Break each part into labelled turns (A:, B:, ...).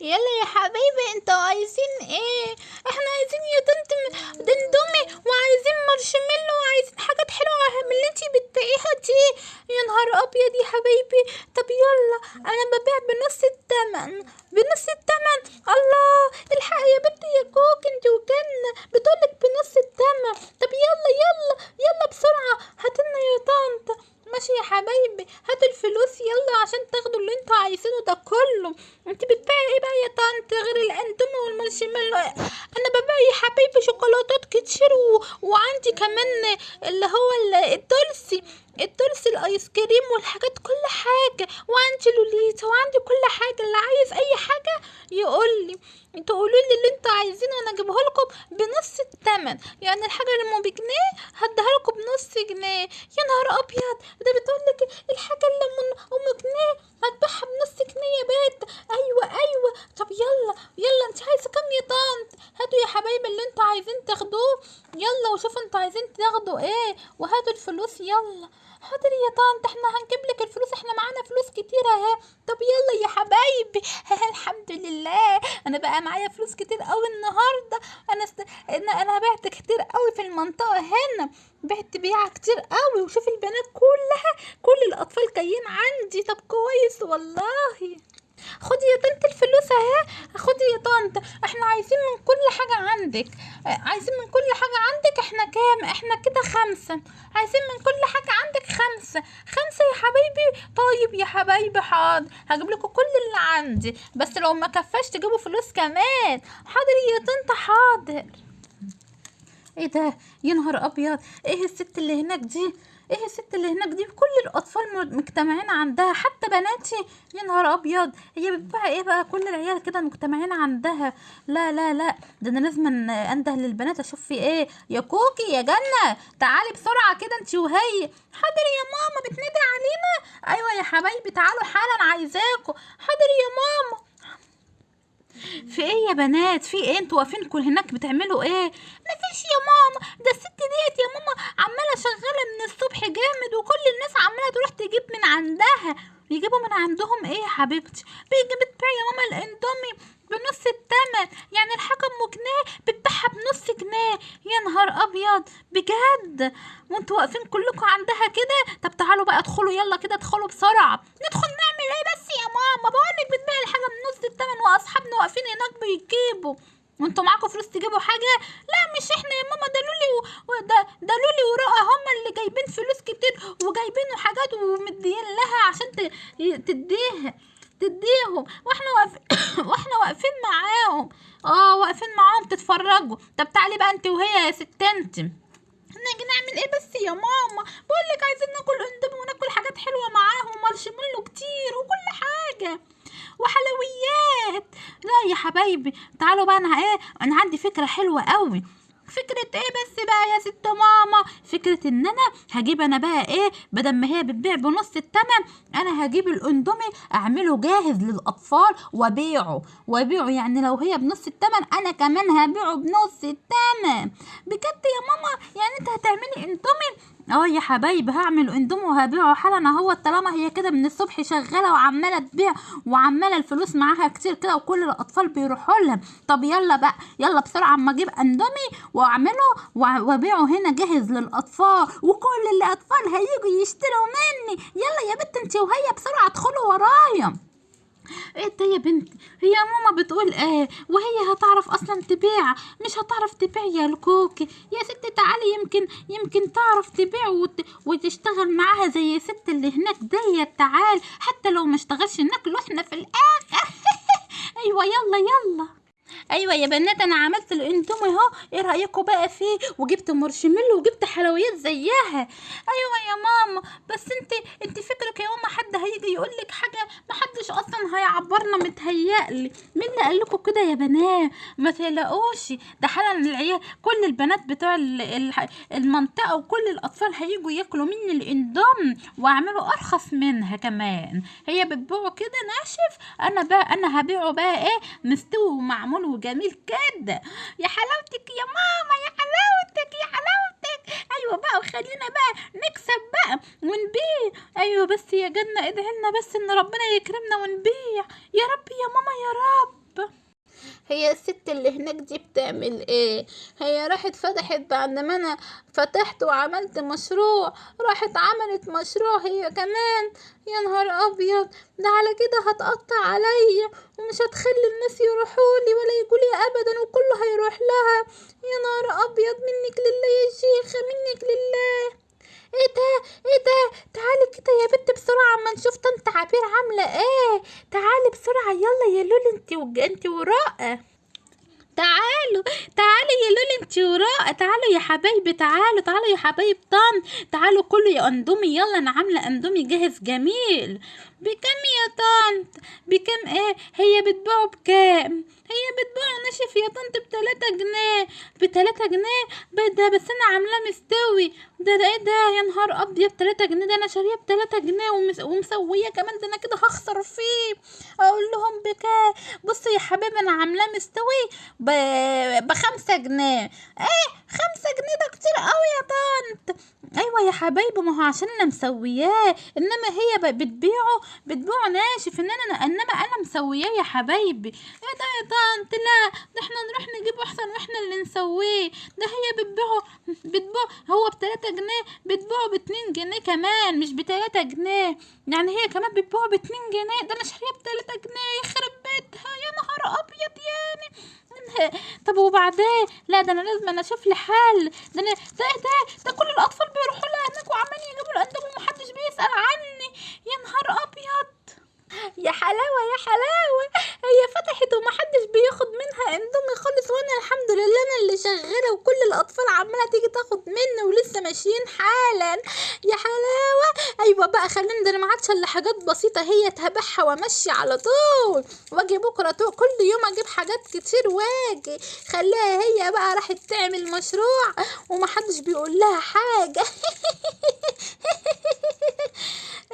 A: يلا يا حبايبي أنتوا عايزين إيه؟ إحنا عايزين يا طنط دندومي وعايزين مارشميلو وعايزين حاجات حلوة من اللي انتي بتبيعيها دي. يا نهار أبيض يا حبايبي طب يلا أنا ببيع بنص التمن بنص التمن. الله الحق يا بنتي يا كوك انت وجنة بتقولك بنص التمن. طب يلا يلا يلا بسرعة هاتلنا يا طنط ماشي يا حبايبي هاتوا الفلوس يلا عشان تاخدوا اللي أنتوا عايزينه ده كله انت بتبيعي إيه بقى يا طنط غير الاندومي والمارشميلو أنا ببيع يا حبايبي شوكولاتات كتير و... وعندي كمان اللي هو ال- الدولسي الدولسي ال ice cream والحاجات كل وعندي لوليتا وعندي كل حاجة اللي عايز أي حاجة يقول لي. أنتوا قولوا لي اللي أنتوا عايزينه وأنا اجيبه لكم بنص الثمن يعني الحاجة اللي ام بجنيه هديها لكم بنص جنيه. يا نهار أبيض! ده بتقول لك الحاجة اللي ام جنيه هتبيعها بنص يا بنت أيوه أيوه. طب يلا يلا أنت عايزة كام يا طنط هاتوا يا حبايبي اللي أنتوا عايزين تاخدوه. يلا وشوفوا أنتوا عايزين تاخدوا إيه. وهاتوا الفلوس يلا. حاضر يا طنط إحنا هنجيب لك الفلوس. إحنا معانا فلوس كتير أهي. طب يلا يا حبايبي. الحمد لله. أنا بقى معايا فلوس كتير قوي النهارده. أنا است... أنا أنا بعت كتير قوي في المنطقة هنا. بعت بيعة كتير قوي وشوف البنات كلها كل الأطفال جايين عندي. طب كويس والله. خدي يا طنط الفلوس اهي خدي يا طنط. إحنا عايزين من كل حاجة عندك. عايزين من كل حاجة عندك إحنا كام؟ إحنا كده خمسة. عايزين من كل حاجة عندك خمسة. خمسة يا حبايبي. طيب يا حبايبي حاضر. هجيب لكم كل اللي عندي. بس لو ما كفاش تجيبوا فلوس كمان. حاضر يا طنط حاضر. إيه ده؟ يا نهار أبيض! إيه الست اللي هناك دي؟ إيه الست اللي هناك دي؟ كل الأطفال مجتمعين عندها حتى بناتي! يا نهار أبيض! هي بتبيع إيه بقى؟ كل العيال كده مجتمعين عندها. لا لا لا! ده أنا لازم أنده للبنات أشوف في إيه؟ يا كوكي يا جنة! تعالي بسرعة كده أنت وهي! حاضر يا ماما بتندي علينا! أيوه يا حبايبي تعالوا حالا عايزاكوا! حاضر يا ماما! في إيه يا بنات؟ في إيه؟ أنتوا واقفين كل هناك بتعملوا إيه؟ مفيش يا ماما ده الست ديت يا ماما عمالة شغالة من الصبح جامد وكل الناس عمالة تروح تجيب من عندها. يجيبوا من عندهم إيه يا حبيبتي؟ بيجي بتبيع يا ماما الاندومي بنص التمن. يعني الحاجة ام جنيه بتبيعها بنص جنيه. يا نهار أبيض بجد؟ وانتوا واقفين كلكم عندها كده؟ طب تعالوا بقى ادخلوا يلا كده ادخلوا بسرعة. ندخل نعمل إيه بس يا ماما؟ بقولك بتبيع الحاجة بنص التمن وأصحابنا واقفين هناك بيجيبوا. وانتوا معاكم فلوس تجيبوا حاجة؟ لا مش إحنا يا ماما. ده لولي و... ده لولي ورؤى هما اللي جايبين فلوس كتير وجايبين حاجات ومديين لها عشان ت... تديها تديهم. وإحنا واقفين وإحنا واقفين معاهم. آه واقفين معاهم تتفرجوا. طب تعالي بقى انت وهي يا ست انت. نيجي نعمل إيه بس يا ماما؟ بقول لك عايزين ناكل اندومي وناكل حاجات حلوة معاهم مارشميلو كتير وكل حاجة. وحلويات. لا يا حبايبي تعالوا بقى أنا إيه أنا عندي فكرة حلوة قوي. فكرة إيه بس بقى يا ست ماما؟ فكرة إن أنا هجيب أنا بقى إيه؟ بدل ما هي بتبيع بنص التمن أنا هجيب الأندومي أعمله جاهز للأطفال وأبيعه. وأبيعه يعني لو هي بنص التمن أنا كمان هبيعه بنص التمن. بجد يا ماما؟ يعني أنت هتعملي أندومي آه يا حبايبي هعمل اندومي وهبيعه. حالا اهو طالما هي كده من الصبح شغالة وعمالة تبيع وعمالة الفلوس معاها كتير كده وكل الأطفال بيروحوا لها. طب يلا بقى يلا بسرعة أما أجيب اندومي وأعمله وأبيعه هنا جاهز للأطفال. وكل الأطفال هيجوا يشتروا مني. يلا يا بنت انت وهي بسرعة ادخلوا ورايا. إيه يا بنتي؟ هي ماما بتقول إيه؟ وهي هتعرف أصلا تبيع مش هتعرف تبيع يا الكوكي يا ستي تعالي يمكن يمكن تعرف تبيع وت... وتشتغل معاها زي الست اللي هناك ديت. تعال حتى لو ما اشتغلش ناكله إحنا في الآخر. أيوه يلا يلا. أيوه يا بنات أنا عملت الاندومي أهو. إيه رايكم بقى فيه؟ وجبت مارشميلو وجبت حلويات زيها. أيوه يا ماما. بس أنت أنت فكرك يا ماما حد هيجي يقول لك حاجة؟ ما حدش أصلا هيعبرنا متهيألي. مين اللي قال لكم كده يا بنات؟ ما تقلقوش. ده حالا العيال. كل البنات بتوع ال- ال- المنطقة وكل الأطفال هيجوا ياكلوا مني الاندوم وأعملوا أرخص منها كمان. هي بتبيعه كده ناشف. أنا بقى أنا هبيعه بقى إيه؟ مستوي ومعمول وجميل كده يا حلاوتك يا ماما يا حلاوتك يا حلاوتك. أيوه بقى وخلينا بقى نكسب بقى ونبيع. أيوه بس يا جنة ادعي لنا بس إن ربنا يكرمنا ونبيع. يا رب يا ماما يا رب. هي الست اللي هناك دي بتعمل إيه؟ هي راحت فتحت بعد ما أنا فتحت وعملت مشروع راحت عملت مشروع هي كمان. يا نهار أبيض! ده على كده هتقطع عليا ومش هتخلي الناس يروحولي ولا يجولي ابدا وكله هيروح لها. يا نهار أبيض! منك لله يا شيخة منك لله! إيه ده؟ إيه ده؟ تعالي كده يا بنت بسرعة أما نشوف طنط عبير عاملة إيه؟ تعالي بسرعة يلا يا لولي انت وج... انت وراء. تعالوا تعالوا يا لولي انت وراء تعالوا يا حبايبي تعالوا تعالوا يا حبايب طن تعالوا كله يا اندومي يلا أنا عاملة اندومي جاهز جميل. بكم يا طنط بكم إيه؟ هي بتبيعه بكام؟ هي بتبيعه ناشف يا طنط بتلاتة جنيه. بتلاتة جنيه؟ ده بس أنا عاملاه مستوي. ده ده إيه ده؟ يا نهار ابيض تلاتة جنيه ده أنا شاريه بتلاتة جنيه ومس- ومسويه كمان ده أنا كده هخسر فيه أقول لهم بكام بصوا يا حبيبي أنا عاملاه مستوي. بخمسة جنيه إيه خمسة جنيه ده كتير قوي يا طنط أيوه يا حبايبي ما هو عشان أنا مسوياه إنما هي بتبيعه بتبيعه ناشف ان أنا إنما أنا مسوياه يا حبايبي. إيه ده يا طنط لا ده إحنا نروح نجيبه أحسن وإحنا اللي نسويه. ده هي بتبيعه بتبيعه هو بتلاتة جنيه بتبيعه باتنين جنيه كمان مش بتلاتة جنيه. يعني هي كمان بتبيعه باتنين جنيه ده أنا شاريه بتلاتة جنيه يخرب بيتها يا نهار أبيض يعني. طب وبعدين؟ لا ده أنا لازم أنا أشوف لي حل. ده أنا ده ده ده كل الأطفال بيروحوا لها هناك وعمالين يجيبوا الاندومي ومحدش بيسأل عني. يا نهار أبيض! يا حلاوة يا حلاوة هي فتحت ومحدش بياخد منها اندومي خالص وأنا الحمد لله أنا اللي شغاله وكل الأطفال عمالة تيجي تاخد مني ولسه ماشيين حالا. يا حلاوة! أيوه بقى خلينا ده أنا ما عادش إلا حاجات بسيطة هي تبعها وأمشي على طول. وأجي بكرة طول كل يوم أجيب حاجات كتير وأجي. خليها هي بقى راحت تعمل مشروع ومحدش بيقول لها حاجة.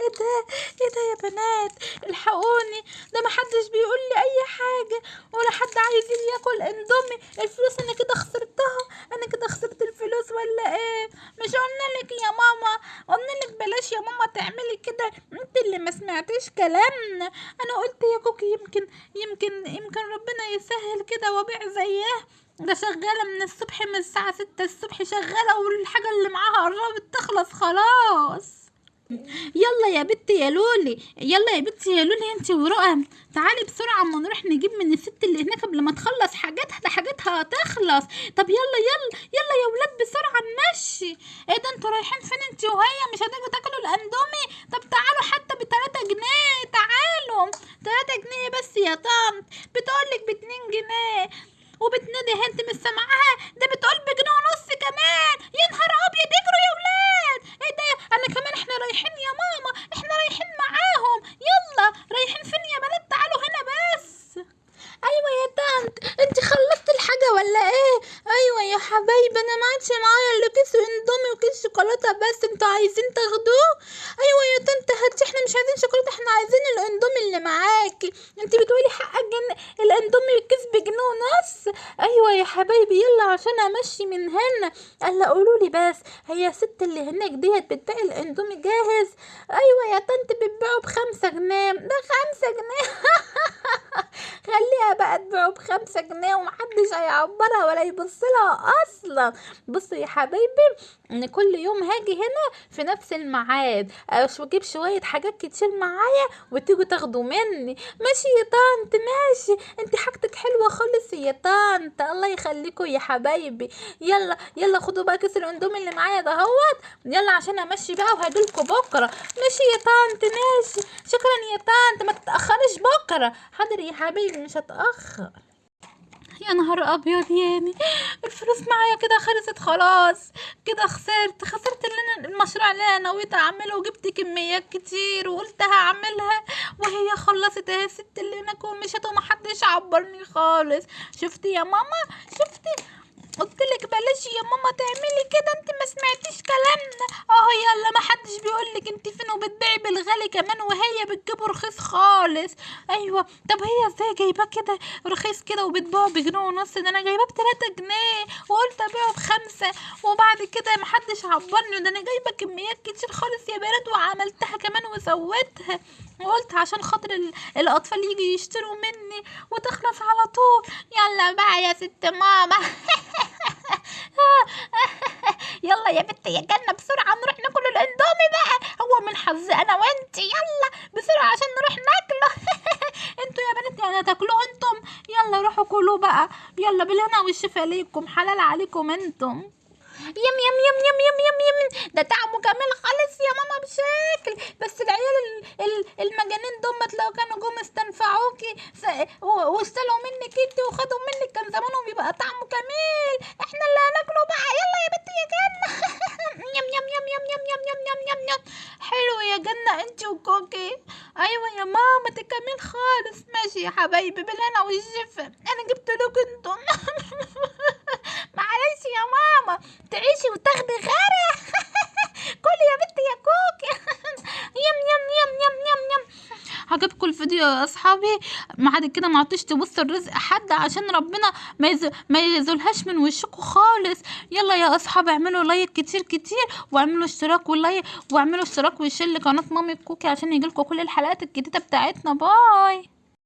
A: إيه ده؟ إيه ده يا بنات؟ الحقوني. ده محدش بيقول لي أي حاجة ولا حد عايز ياكل اندومي. الفلوس أنا كده خسرتها. أنا كده خسرت الفلوس ولا إيه؟ مش قلنا لك يا ماما؟ قلنا لك بلاش يا ماما تعملي كده. أنت اللي ما سمعتيش كلامنا. أنا قلت يا كوكي يمكن يمكن يمكن ربنا يسهل كده وابيع زيها. ده شغالة من الصبح من الساعة ستة الصبح شغالة والحاجة اللي معاها قربت تخلص خلاص. يلا يا بنتي يا لولي يلا يا بنتي يا لولي انت ورؤى تعالي بسرعة اما نروح نجيب من الست اللي هناك قبل ما تخلص حاجاتها ده حاجاتها هتخلص. طب يلا يلا يلا يا ولاد بسرعة نمشي. إيه ده أنتوا رايحين فين انت وهي؟ مش هتيجوا تاكلوا الاندومي؟ طب تعالوا حتى بتلاتة جنيه تعالوا. تلاتة جنيه بس يا طنط. بتقولك باتنين جنيه. وبتنادي انت مش سامعاها؟ ده بتقول بجنيه ونص كمان يا نهار ابيض اجروا يا ولاد إيه ده أنا كمان إحنا رايحين يا ماما إحنا رايحين معاهم يلا رايحين فين يا بنات تعالوا هنا بس أيوه يا طنط انت خلصت الحاجة ولا إيه أيوه يا حبايبي أنا ما عادش معايا الا كيس اندومي وكيس شوكولاته بس أنتوا عايزين تاخدوه أيوه يا طنط هاتي إحنا مش عايزين شوكولاته إحنا عايزين الأندومي اللي معاكي. انت بتقولي حقك جن... الأندومي الكيس بجنيه ونص. أيوه يا حبايبي يلا عشان أمشي من هنا. قال قولوا لي بس هي الست اللي هناك ديت بتبيع الأندومي جاهز؟ أيوه يا طنط بتبيعه بخمسة جنيه. ده خمسة جنيه. خليها بقى تبيعه بخمسة جنيه ومحدش هيعبرها ولا يبصلها أصلا. بصوا يا حبايبي إن كل يوم هاجي هنا في نفس الميعاد. أجيب شوية حاجات كتير معايا وتيجوا تاخدوا مني. ماشي يا طنط ماشي. انت حاجتك حلوة خالص يا طنط. الله يخليكوا يا حبايبي. يلا يلا خدوا بقى كيس الأندومي اللي معايا دهوت يلا عشان أمشي بقى وهجيلكوا بكرة. ماشي يا طنط ماشي. شكرا يا طنط. ما تتاخرش بكرة. حاضر يا حبيبي مش هتأخر. يا نهار أبيض يعني الفلوس معايا كده خلصت خلاص. كده خسرت خسرت اللي أنا المشروع اللي أنا نويت أعمله وجبت كميات كتير وقلت هعملها وهي خلصت أهي. الست اللي هناك ومشت ومحدش عبرني خالص. شفتي يا ماما؟ شفتي؟ قلت لك بلاش يا ماما تعملي كده انت ما سمعتيش كلامنا. اهو يلا ما حدش بيقول لك انت فين وبتبيعي بالغالي كمان وهي بتجيبه رخيص خالص. أيوه. طب هي إزاي جايباه كده؟ رخيص كده وبتباعه بجنيه ونص؟ ده أنا جايباه بتلاتة جنيه. وقلت أبيعه بخمسة. وبعد كده ما حدش عبرني ده أنا جايبة كميات كتير خالص يا بنات وعملتها كمان وسويتها وقلت عشان خاطر ال- الأطفال يجي يشتروا مني. وتخلص على طول. يلا بقى يا ست ماما. يلا يا بنت يا جنة بسرعة نروح ناكل الإندومي بقى. هو من حظي أنا وانتي يلا بسرعة عشان نروح ناكله. أنتوا يا بنات يعني هتاكلوه أنتم؟ يلا روحوا كلوا بقى. يلا بالهنا والشفا ليكم. حلال عليكم أنتم. يم يم يم يم يم يم يم. ده طعمه جميل خالص يا ماما بشكل. بس العيال ال- ال- المجانين دمت لو كانوا جم استنفعوكي. س- و- واشتلوا منك انت وخدوا منك. كان زمانهم يبقى طعمه جميل. حبايبي بالهنا والشفا أنا جبت لكم أنتم معلش يا ماما. تعيشي وتاخدي غيرها كلي يا بنتي يا كوكي يم يم يم يم يم يم. عجبكم الفيديو يا أصحابي. بعد كده ما عطيش تبصوا الرزق حد عشان ربنا ما. ما يزولهاش من وشكم خالص. يلا يا أصحابي اعملوا like كتير كتير واعملوا اشتراك و like واعملوا اشتراك و share لقناه مامي كوكي عشان يجيلكم كل الحلقات الجديدة بتاعتنا. باي.